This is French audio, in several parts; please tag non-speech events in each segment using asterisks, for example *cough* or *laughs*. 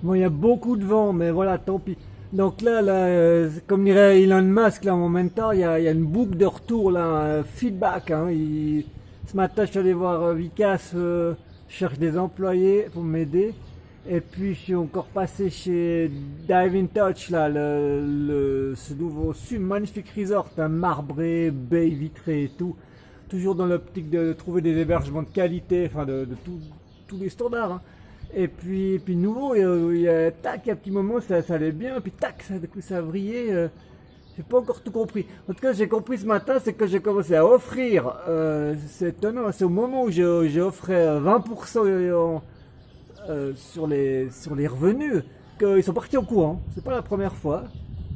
Bon, il y a beaucoup de vent, mais voilà, tant pis. Donc là, là euh, comme dirait Elon Musk, là, en même temps, il y a, il y a une boucle de retour, là, un feedback. Hein. Ce matin, je suis allé voir euh, Vicas, euh, je cherche des employés pour m'aider. Et puis, je suis encore passé chez Dive in Touch, là, le, ce nouveau magnifique resort, un marbré, baie vitrée et tout. Toujours dans l'optique de trouver des hébergements de qualité, enfin, de, tous les standards. hein. Et puis, et puis nouveau, il y a, il y a- tac, un petit moment, ça, ça allait bien, puis tac, ça, du coup, ça a vrillé. euh, j'ai pas encore tout compris. En tout cas, j'ai compris ce matin, c'est que j'ai commencé à offrir. Euh, c'est étonnant, c'est au moment où j'ai euh, 20% en- euh, sur, les, sur les revenus qu'ils sont partis au courant. C'est pas la première fois.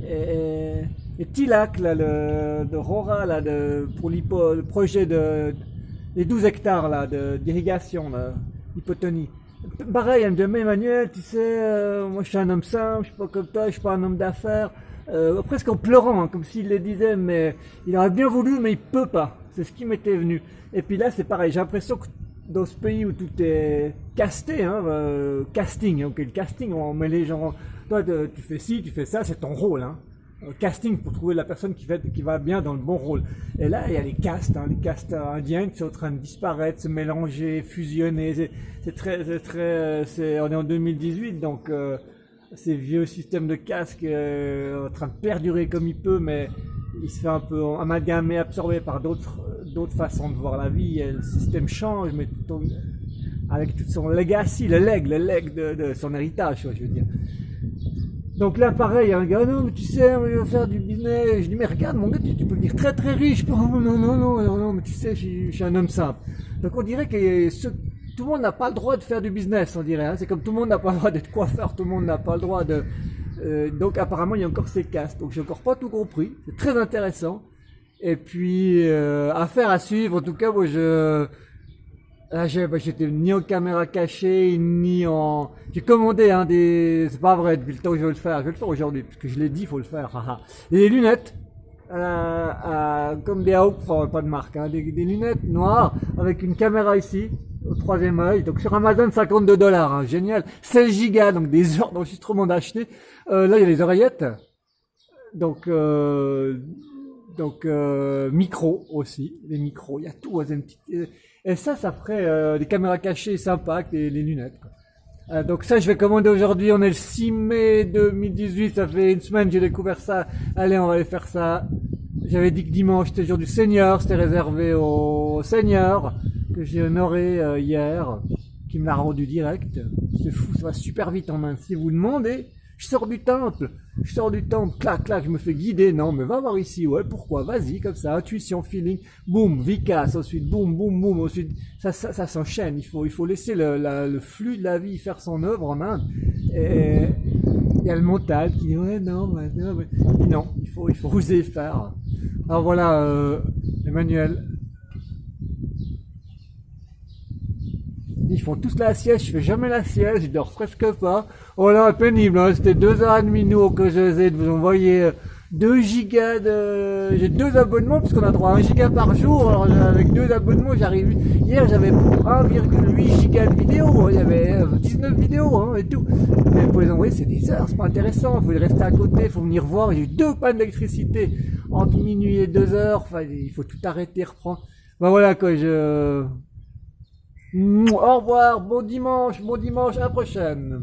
Et, et Tilac, là, le, de Rora, là, de, pour le projet de, les 12 hectares d'irrigation, là, hypotonie. Pareil, elle me dit, mais Emmanuel, tu sais, euh, moi je suis un homme simple, je suis pas comme toi, je suis pas un homme d'affaires. Euh, presque en pleurant, hein, comme s'il le disait, mais il aurait bien voulu, mais il peut pas. C'est ce qui m'était venu. Et puis là, c'est pareil, j'ai l'impression que dans ce pays où tout est casté, hein, euh, casting, ok, le casting, on met les gens, toi tu fais ci, tu fais ça, c'est ton rôle, hein. Casting pour trouver la personne qui, va bien dans le bon rôle. Et là, il y a les castes, hein, les castes indiens qui sont en train de disparaître, se mélanger, fusionner. C'est- très, c'est très, euh, on est en 2018, donc euh, ces vieux systèmes de casques euh, en train de perdurer comme il peut, mais il se fait un peu amalgamé, absorbé par d'autres, d'autres façons de voir la vie. Le système change, mais avec tout son legacy, le leg, le leg de, de son héritage, je veux dire. Donc là, pareil, un gars, non, mais tu sais, on va faire du business. Je dis, mais regarde, mon gars, tu, peux devenir très très riche. Oh, non, non, non, non, non, mais tu sais, je, suis- je suis un homme simple. Donc on dirait que ce- tout le monde n'a pas le droit de faire du business, on dirait. hein. C'est comme tout le monde n'a pas le droit d'être coiffeur, tout le monde n'a pas le droit de... euh, donc apparemment, il y a encore ces castes. Donc j'ai encore pas tout compris. C'est très intéressant. Et puis, euh, affaire à suivre. En tout cas, moi, je... Là, bah, j'étais ni en caméra cachée, ni en... J'ai commandé hein, des... C'est pas vrai, depuis le temps que je vais le faire. Je vais le faire aujourd'hui, parce que je l'ai dit, il faut le faire. *laughs* Et des lunettes, euh, euh, comme des Hawk, enfin pas de marque, hein, des, lunettes noires, avec une caméra ici, au troisième œil. Donc sur Amazon, 52 dollars, hein, génial. 16 gigas, donc des *laughs* heures d'enregistrement d'acheter. Euh, là, il y a les oreillettes. Donc... Donc euh, micro aussi, les micros, il y a tout. euh, Et ça, ça ferait euh, des caméras cachées sympas avec les, les lunettes. quoi. Euh, donc ça, je vais commander aujourd'hui. On est le 6 mai 2018. Ça fait une semaine que j'ai découvert ça. Allez, on va aller faire ça. J'avais dit que dimanche c'était le jour du Seigneur. C'était réservé au Seigneur que j'ai honoré euh, hier, qui me l'a rendu direct. C'est fou, ça va super vite en main. Si vous demandez, je sors du temple. Je sors du temple, clac, clac, je me fais guider. Non, mais va voir ici, ouais, pourquoi? Vas-y, comme ça, intuition, feeling, boum, vicas, ensuite, boum, boum, boum, ensuite, ça, ça, ça s'enchaîne. Il faut, il faut laisser le, le flux de la vie faire son œuvre en Inde. Et il y a le mental qui dit, ouais, non, mais, non, non, il faut, il faut oser faire. Alors voilà, euh, Emmanuel. Ils font tous la sieste, je fais jamais la sieste, je dors presque pas. Oh là, pénible, hein, c'était deux heures et demie nous que j'essaie de vous envoyer euh, 2 gigas de... J'ai deux abonnements parce qu'on a droit à 1 giga par jour. Alors euh, avec deux abonnements, j'arrive... Hier, j'avais pour 1,8 giga de vidéos. Il y avait euh, 19 vidéos hein, et tout. Mais pour les envoyer, c'est des heures, c'est pas intéressant. Faut rester à côté, il faut venir voir. J'ai eu deux pannes d'électricité entre minuit et 2 heures. Enfin, il faut tout arrêter, reprendre. Ben voilà quoi, je... Au revoir, bon dimanche, bon dimanche, à la prochaine.